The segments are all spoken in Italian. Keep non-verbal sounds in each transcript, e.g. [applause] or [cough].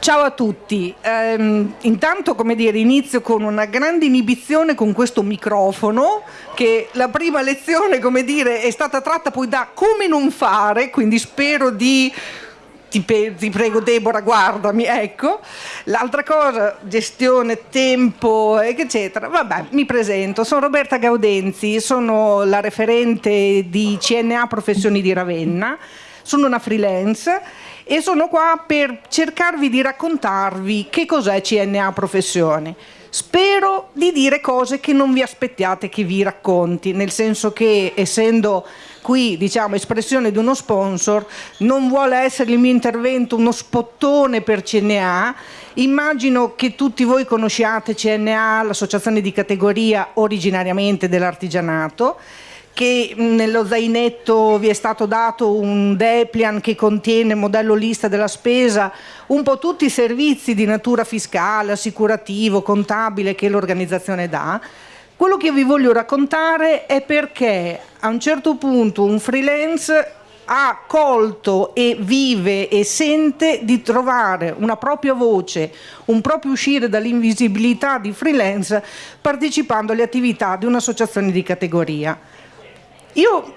Ciao a tutti, ehm, intanto come dire inizio con una grande inibizione con questo microfono che la prima lezione come dire è stata tratta poi da come non fare, quindi spero di ti, ti, prego Deborah guardami, ecco. L'altra cosa, gestione, tempo, eccetera. Vabbè, mi presento, sono Roberta Gaudenzi, sono la referente di CNA Professioni di Ravenna, sono una freelance e sono qua per cercarvi di raccontarvi che cos'è CNA Professioni. Spero di dire cose che non vi aspettiate che vi racconti, nel senso che essendo qui diciamo espressione di uno sponsor, non vuole essere il mio intervento uno spottone per CNA, immagino che tutti voi conosciate CNA, l'associazione di categoria originariamente dell'artigianato, che nello zainetto vi è stato dato un Deplian che contiene modello lista della spesa, un po' tutti i servizi di natura fiscale, assicurativo, contabile che l'organizzazione dà. Quello che vi voglio raccontare è perché a un certo punto un freelance ha colto e vive e sente di trovare una propria voce, un proprio uscire dall'invisibilità di freelance partecipando alle attività di un'associazione di categoria. Io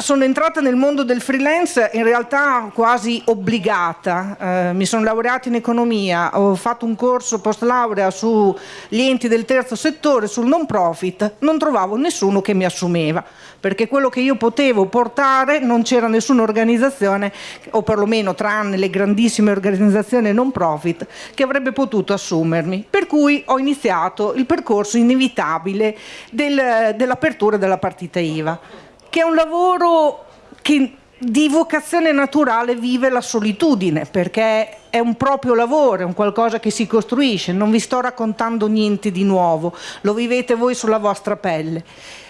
sono entrata nel mondo del freelance in realtà quasi obbligata, eh, mi sono laureata in economia, ho fatto un corso post laurea sugli enti del terzo settore, sul non profit, non trovavo nessuno che mi assumeva, perché quello che io potevo portare non c'era nessuna organizzazione, o perlomeno tranne le grandissime organizzazioni non profit, che avrebbe potuto assumermi. Per cui ho iniziato il percorso inevitabile del, dell'apertura della partita IVA che è un lavoro che di vocazione naturale vive la solitudine perché è un proprio lavoro, è un qualcosa che si costruisce, non vi sto raccontando niente di nuovo, lo vivete voi sulla vostra pelle.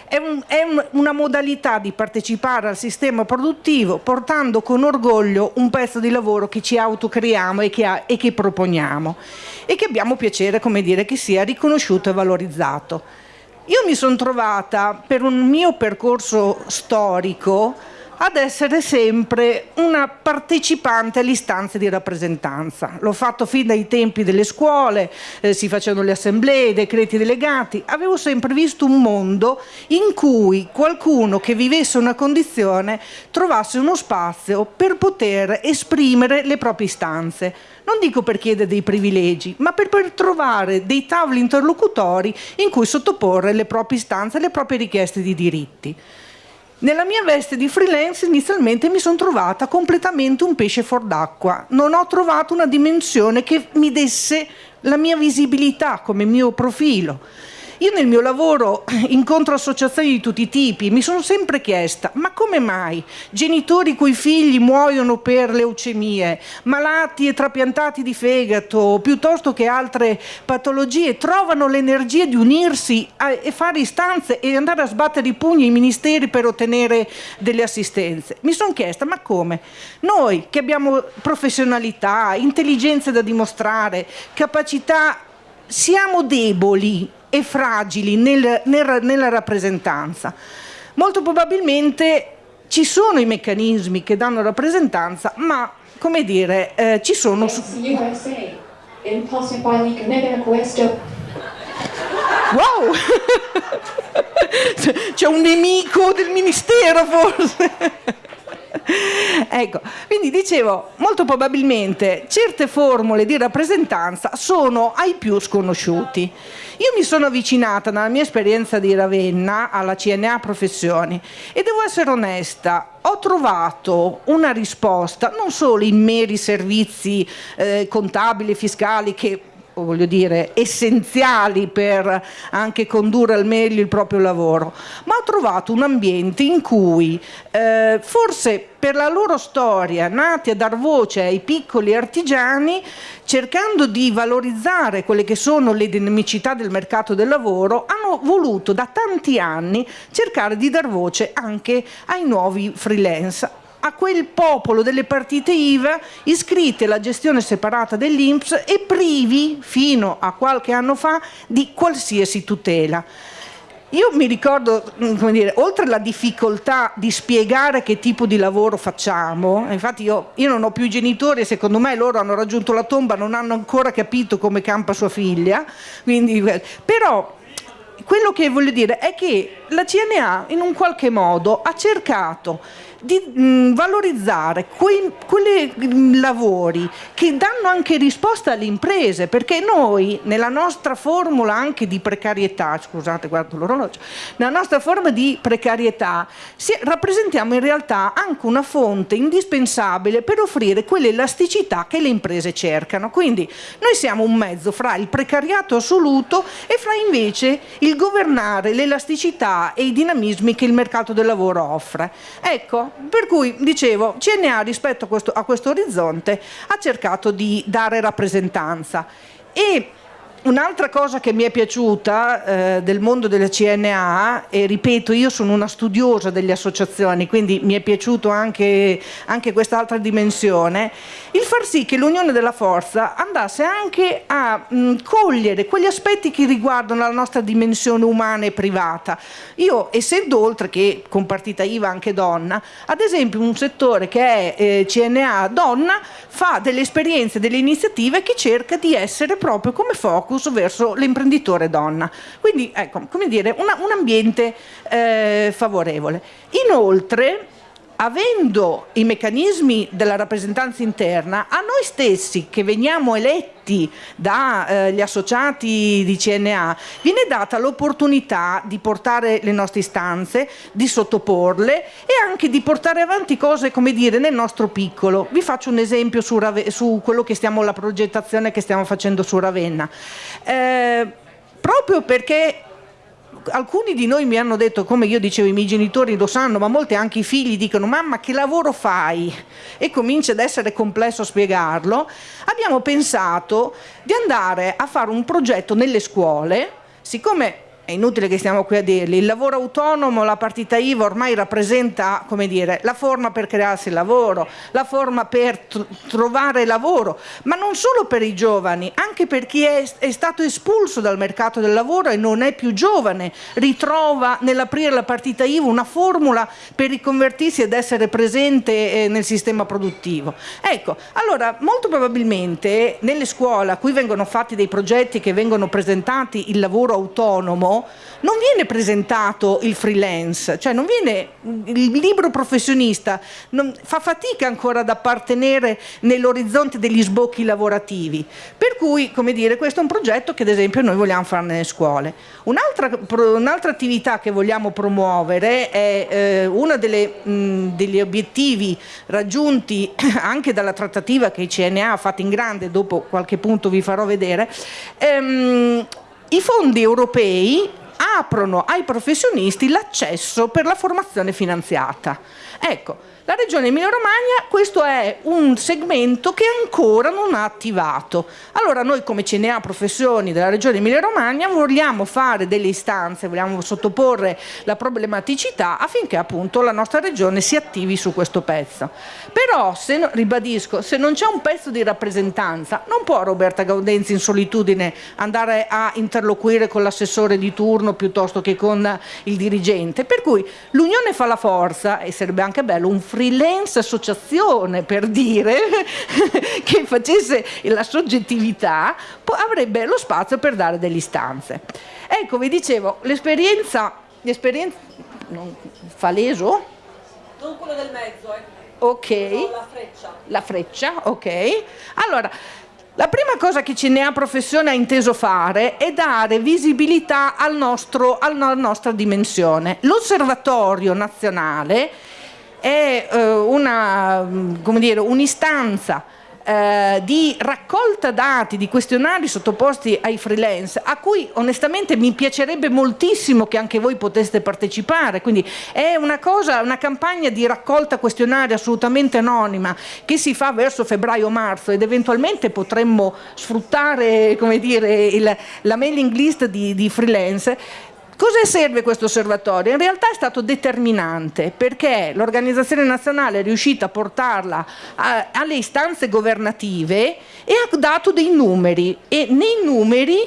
È, un, è un, una modalità di partecipare al sistema produttivo portando con orgoglio un pezzo di lavoro che ci autocreiamo e che, ha, e che proponiamo e che abbiamo piacere come dire, che sia riconosciuto e valorizzato. Io mi sono trovata per un mio percorso storico ad essere sempre una partecipante alle istanze di rappresentanza. L'ho fatto fin dai tempi delle scuole, eh, si facevano le assemblee, i decreti delegati, avevo sempre visto un mondo in cui qualcuno che vivesse una condizione trovasse uno spazio per poter esprimere le proprie istanze non dico per chiedere dei privilegi, ma per, per trovare dei tavoli interlocutori in cui sottoporre le proprie istanze, le proprie richieste di diritti. Nella mia veste di freelance inizialmente mi sono trovata completamente un pesce fuor d'acqua, non ho trovato una dimensione che mi desse la mia visibilità come mio profilo io nel mio lavoro [clears throat] incontro associazioni di tutti i tipi, mi sono sempre chiesta ma come mai genitori cui figli muoiono per leucemie, malati e trapiantati di fegato, piuttosto che altre patologie, trovano l'energia di unirsi a, e fare istanze e andare a sbattere i pugni ai ministeri per ottenere delle assistenze. Mi sono chiesta ma come? Noi che abbiamo professionalità, intelligenze da dimostrare, capacità siamo deboli e fragili nel, nel, nella rappresentanza. Molto probabilmente ci sono i meccanismi che danno rappresentanza, ma come dire, eh, ci sono... Wow! [laughs] C'è un nemico del ministero forse! [laughs] ecco, quindi dicevo, molto probabilmente certe formule di rappresentanza sono ai più sconosciuti. Io mi sono avvicinata nella mia esperienza di Ravenna alla CNA Professioni e devo essere onesta, ho trovato una risposta non solo in meri servizi eh, contabili fiscali che voglio dire, essenziali per anche condurre al meglio il proprio lavoro, ma ho trovato un ambiente in cui eh, forse per la loro storia, nati a dar voce ai piccoli artigiani, cercando di valorizzare quelle che sono le dinamicità del mercato del lavoro, hanno voluto da tanti anni cercare di dar voce anche ai nuovi freelance, a quel popolo delle partite IVA iscritte alla gestione separata dell'Inps e privi, fino a qualche anno fa, di qualsiasi tutela. io mi ricordo, mm, come dire, oltre alla difficoltà di spiegare che tipo di lavoro facciamo, infatti io, io non ho più genitori e secondo me loro hanno raggiunto la tomba, non hanno ancora capito come campa sua figlia, quindi, però quello che voglio dire è che la CNA in un qualche modo ha cercato di mh, mm, valorizzare quei, quei mm, lavori che danno anche risposta alle imprese, perché noi nella nostra formula anche di precarietà, scusate guardo l'orologio, nella nostra forma di precarietà si, rappresentiamo in realtà anche una fonte indispensabile per offrire quell'elasticità che le imprese cercano. Quindi noi siamo un mezzo fra il precariato assoluto e fra invece il governare l'elasticità e i dinamismi che il mercato del lavoro offre. Ecco, per cui dicevo, CNA rispetto a questo, a questo orizzonte ha cercato di dare rappresentanza. E Un'altra cosa che mi è piaciuta eh, del mondo della CNA, e ripeto, io sono una studiosa delle associazioni, quindi mi è piaciuto anche, anche quest'altra dimensione, il far sì che l'Unione della Forza andasse anche a mh, cogliere quegli aspetti che riguardano la nostra dimensione umana e privata. Io, essendo oltre che con partita IVA anche donna, ad esempio un settore che è eh, CNA donna fa delle esperienze, delle iniziative che cerca di essere proprio come focus focus verso l'imprenditore donna. Quindi, ecco, come dire, una, un ambiente eh, favorevole. Inoltre, avendo i meccanismi della rappresentanza interna, a noi stessi che veniamo eletti dagli eh, associati di CNA, viene data l'opportunità di portare le nostre istanze, di sottoporle e anche di portare avanti cose, come dire, nel nostro piccolo. Vi faccio un esempio su, su quello che stiamo, la progettazione che stiamo facendo su Ravenna. Eh, proprio perché alcuni di noi mi hanno detto, come io dicevo, i miei genitori lo sanno, ma molti anche i figli dicono mamma che lavoro fai? E comincia ad essere complesso spiegarlo. Abbiamo pensato di andare a fare un progetto nelle scuole, siccome è inutile che stiamo qui a dirli, il lavoro autonomo, la partita IVA ormai rappresenta come dire, la forma per crearsi il lavoro, la forma per trovare lavoro, ma non solo per i giovani, anche per chi è, è, stato espulso dal mercato del lavoro e non è più giovane, ritrova nell'aprire la partita IVA una formula per riconvertirsi ed essere presente eh, nel sistema produttivo. Ecco, allora molto probabilmente nelle scuole a cui vengono fatti dei progetti che vengono presentati il lavoro autonomo, non viene presentato il freelance, cioè non viene il libro professionista, non, fa fatica ancora ad appartenere nell'orizzonte degli sbocchi lavorativi. Per cui, come dire, questo è un progetto che ad esempio noi vogliamo fare nelle scuole. Un'altra un attività che vogliamo promuovere è eh, uno degli obiettivi raggiunti [coughs] anche dalla trattativa che il CNA ha fatto in grande, dopo qualche punto vi farò vedere, ehm, i fondi europei aprono ai professionisti l'accesso per la formazione finanziata. Ecco, la Regione Emilia-Romagna questo è un segmento che ancora non ha attivato. Allora noi come CNA Professioni della Regione Emilia-Romagna vogliamo fare delle istanze, vogliamo sottoporre la problematicità affinché appunto la nostra Regione si attivi su questo pezzo. Però, se, ribadisco, se non c'è un pezzo di rappresentanza non può Roberta Gaudenzi in solitudine andare a interloquire con l'assessore di turno piuttosto che con il dirigente. Per cui l'unione fa la forza e sarebbe anche bello un freelance associazione per dire [laughs] che facesse la soggettività avrebbe lo spazio per dare delle istanze ecco vi dicevo l'esperienza l'esperienza fa leso? non quello del mezzo eh. ok la freccia la freccia ok allora la prima cosa che CNA Professione ha inteso fare è dare visibilità al nostro, alla nostra dimensione. L'osservatorio nazionale è eh, un'istanza eh, di raccolta dati, di questionari sottoposti ai freelance, a cui onestamente mi piacerebbe moltissimo che anche voi poteste partecipare, quindi è una cosa, una campagna di raccolta questionari assolutamente anonima che si fa verso febbraio-marzo ed eventualmente potremmo sfruttare dire, il, la mailing list di, di freelance Cosa serve questo osservatorio? In realtà è stato determinante perché l'organizzazione nazionale è riuscita a portarla a, alle istanze governative e ha dato dei numeri e nei numeri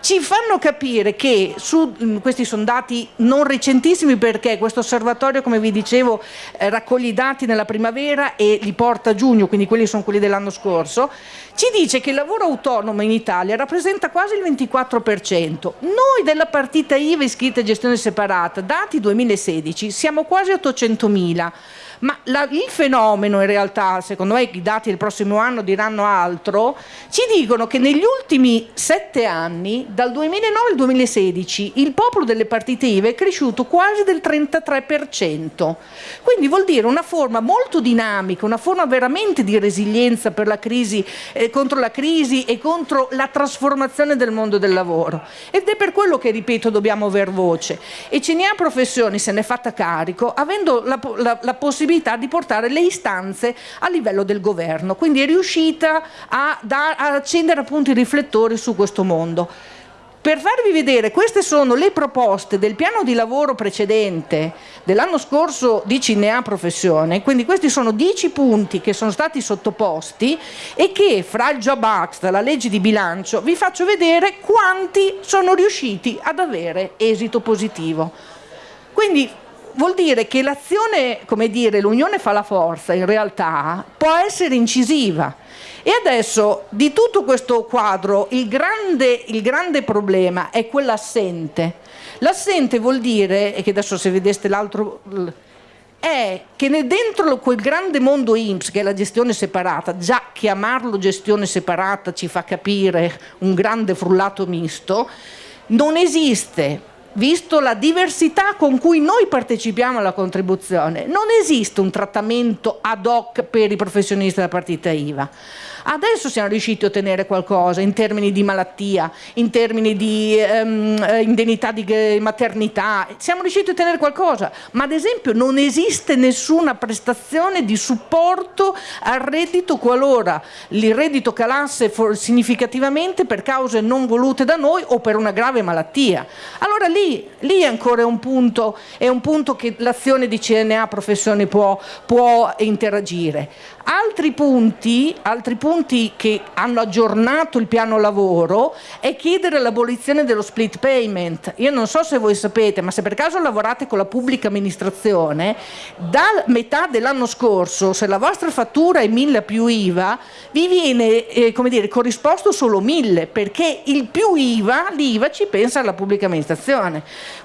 ci fanno capire che su, mm, questi sono dati non recentissimi perché questo osservatorio, come vi dicevo, eh, raccoglie i dati nella primavera e li porta a giugno, quindi quelli sono quelli dell'anno scorso, ci dice che il lavoro autonomo in Italia rappresenta quasi il 24%. Noi della partita IVA iscritta a gestione separata, dati 2016, siamo quasi 800.000 ma la, il fenomeno in realtà, secondo me i dati del prossimo anno diranno altro, ci dicono che negli ultimi sette anni, dal 2009 al 2016, il popolo delle partite IVA è cresciuto quasi del 33%. Quindi vuol dire una forma molto dinamica, una forma veramente di resilienza per la crisi, eh, contro la crisi e contro la trasformazione del mondo del lavoro. Ed è per quello che, ripeto, dobbiamo aver voce. E CNA Professioni se ne è fatta carico, avendo la, la, la possibilità possibilità di portare le istanze a livello del governo, quindi è riuscita a, da, a accendere appunto i riflettori su questo mondo. Per farvi vedere, queste sono le proposte del piano di lavoro precedente dell'anno scorso di Cinea Professione, quindi questi sono dieci punti che sono stati sottoposti e che fra il Job Act, la legge di bilancio, vi faccio vedere quanti sono riusciti ad avere esito positivo. Quindi vuol dire che l'azione, come dire, l'unione fa la forza, in realtà può essere incisiva. E adesso di tutto questo quadro il grande, il grande problema è quell'assente. L'assente vuol dire, e che adesso se vedeste l'altro è che dentro quel grande mondo IMSS che è la gestione separata, già chiamarlo gestione separata ci fa capire un grande frullato misto, non esiste visto la diversità con cui noi partecipiamo alla contribuzione, non esiste un trattamento ad hoc per i professionisti della partita IVA. Adesso siamo riusciti a ottenere qualcosa in termini di malattia, in termini di um, indennità di maternità, siamo riusciti a ottenere qualcosa, ma ad esempio non esiste nessuna prestazione di supporto al reddito qualora il reddito calasse significativamente per cause non volute da noi o per una grave malattia. Allora lì, lì ancora è un punto, è un punto che l'azione di CNA professione può, può interagire. Altri punti, altri punti che hanno aggiornato il piano lavoro è chiedere l'abolizione dello split payment. Io non so se voi sapete, ma se per caso lavorate con la pubblica amministrazione, da metà dell'anno scorso, se la vostra fattura è 1000 più IVA, vi viene eh, come dire, corrisposto solo 1000, perché il più IVA, l'IVA ci pensa alla pubblica amministrazione.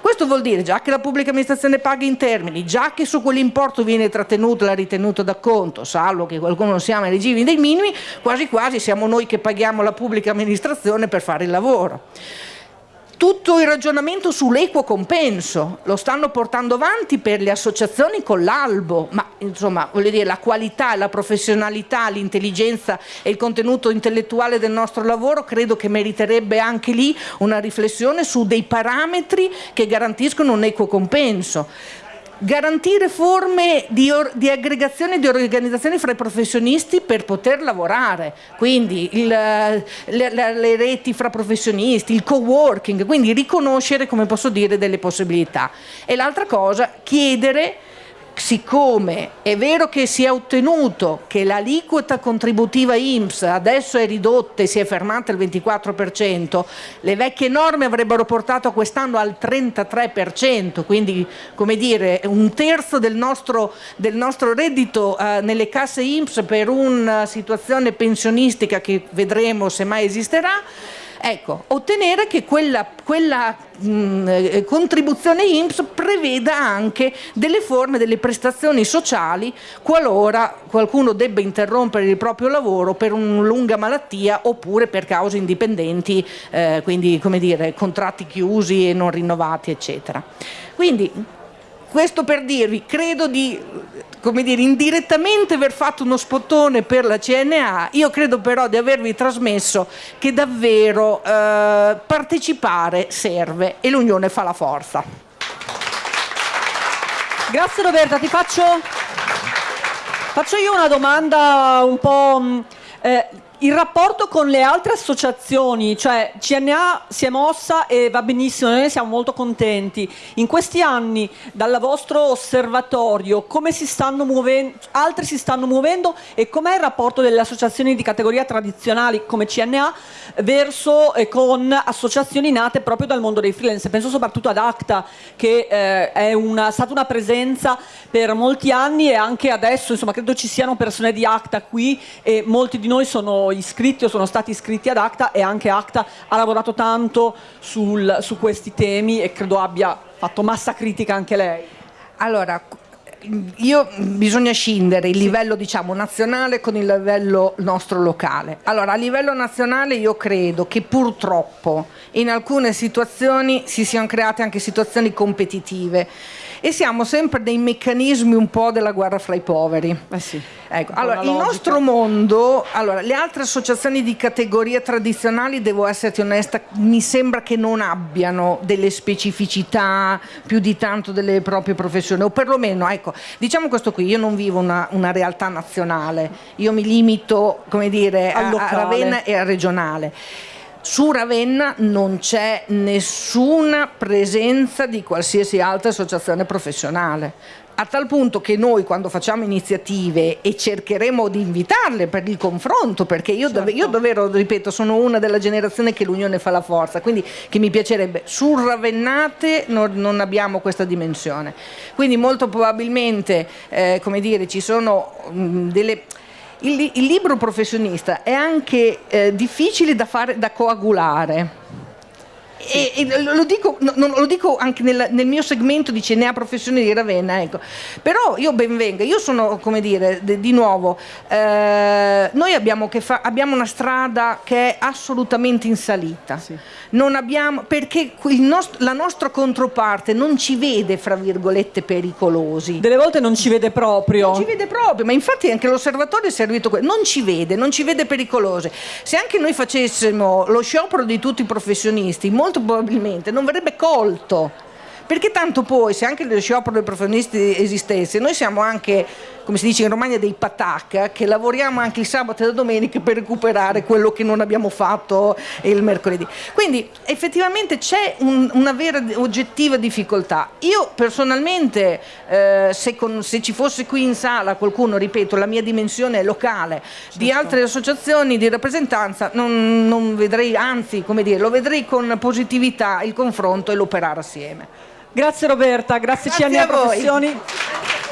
Questo vuol dire già che la pubblica amministrazione paga in termini, già che su quell'importo viene trattenuta la ritenuta d'acconto, salvo che qualcuno non siamo regimi dei minimi, quasi quasi siamo noi che paghiamo la pubblica amministrazione per fare il lavoro. Tutto il ragionamento sull'equo compenso. Lo stanno portando avanti per le associazioni con l'albo, ma insomma voglio dire la qualità, la professionalità, l'intelligenza e il contenuto intellettuale del nostro lavoro credo che meriterebbe anche lì una riflessione su dei parametri che garantiscono un equo compenso garantire forme di, di, aggregazione e di organizzazione fra i professionisti per poter lavorare, quindi il, le, le, reti fra professionisti, il co-working, quindi riconoscere, come posso dire, delle possibilità. E l'altra cosa, chiedere siccome è vero che si è ottenuto che l'aliquota contributiva IMSS adesso è ridotta e si è fermata al 24%, le vecchie norme avrebbero portato quest'anno al 33%, quindi come dire un terzo del nostro, del nostro reddito eh, nelle casse IMSS per una situazione pensionistica che vedremo se mai esisterà, Ecco, ottenere che quella, quella mh, eh, contribuzione INPS preveda anche delle forme, delle prestazioni sociali qualora qualcuno debba interrompere il proprio lavoro per una lunga malattia oppure per cause indipendenti, eh, quindi come dire, contratti chiusi e non rinnovati, eccetera. Quindi questo per dirvi, credo di come dire, indirettamente aver fatto uno spottone per la CNA, io credo però di avervi trasmesso che davvero eh, partecipare serve e l'unione fa la forza. Grazie Roberta, ti faccio, faccio io una domanda un po'... Mm, eh, il rapporto con le altre associazioni, cioè CNA si è mossa e va benissimo, noi siamo molto contenti. In questi anni, dal vostro osservatorio, come si stanno muovendo, altri si stanno muovendo e com'è il rapporto delle associazioni di categoria tradizionali come CNA verso e con associazioni nate proprio dal mondo dei freelance? Penso soprattutto ad ACTA, che eh, è una, stata una presenza per molti anni e anche adesso, insomma, credo ci siano persone di ACTA qui e molti di noi sono iscritti o sono stati iscritti ad ACTA e anche ACTA ha lavorato tanto sul, su questi temi e credo abbia fatto massa critica anche lei. Allora, io, bisogna scindere il livello diciamo, nazionale con il livello nostro locale. Allora, a livello nazionale io credo che purtroppo in alcune situazioni si siano create anche situazioni competitive e siamo sempre dei meccanismi un po' della guerra fra i poveri. Eh sì, ecco, allora, il nostro mondo, allora, le altre associazioni di categoria tradizionali, devo esserti onesta, mi sembra che non abbiano delle specificità più di tanto delle proprie professioni, o perlomeno, ecco, diciamo questo qui, io non vivo una, una realtà nazionale, io mi limito, come dire, a, a Ravenna e al regionale. Su Ravenna non c'è nessuna presenza di qualsiasi altra associazione professionale a tal punto che noi quando facciamo iniziative e cercheremo di invitarle per il confronto, perché io, certo. io davvero, ripeto, sono una della generazione che l'unione fa la forza, quindi che mi piacerebbe, sul Ravennate non, non abbiamo questa dimensione. Quindi molto probabilmente, eh, come dire, ci sono mh, delle il, il libro professionista è anche eh, difficile da, fare, da coagulare e, e lo, dico, no, lo, dico, anche nel, nel, mio segmento di CNA Professione di Ravenna, ecco. però io ben venga, io sono come dire, de, di nuovo, eh, noi abbiamo, fa, abbiamo, una strada che è assolutamente in salita, sì. abbiamo, perché nost la nostra controparte non ci vede fra virgolette pericolosi. Delle volte non ci vede proprio. Non ci vede proprio, ma infatti anche l'osservatorio è servito, non ci vede, non ci vede pericolosi. Se anche noi facessimo lo sciopero di tutti i professionisti, molto probabilmente non verrebbe colto. Perché tanto poi se anche lo sciopero dei professionisti esistesse noi siamo anche come si dice in Romagna dei patacca che lavoriamo anche il sabato e la domenica per recuperare quello che non abbiamo fatto il mercoledì quindi effettivamente c'è un, una vera oggettiva difficoltà io personalmente eh, se, con, se, ci fosse qui in sala qualcuno ripeto la mia dimensione locale certo. di altre associazioni di rappresentanza non, non vedrei anzi come dire lo vedrei con positività il confronto e l'operare assieme Grazie Roberta, grazie, grazie CNA Professioni. Grazie.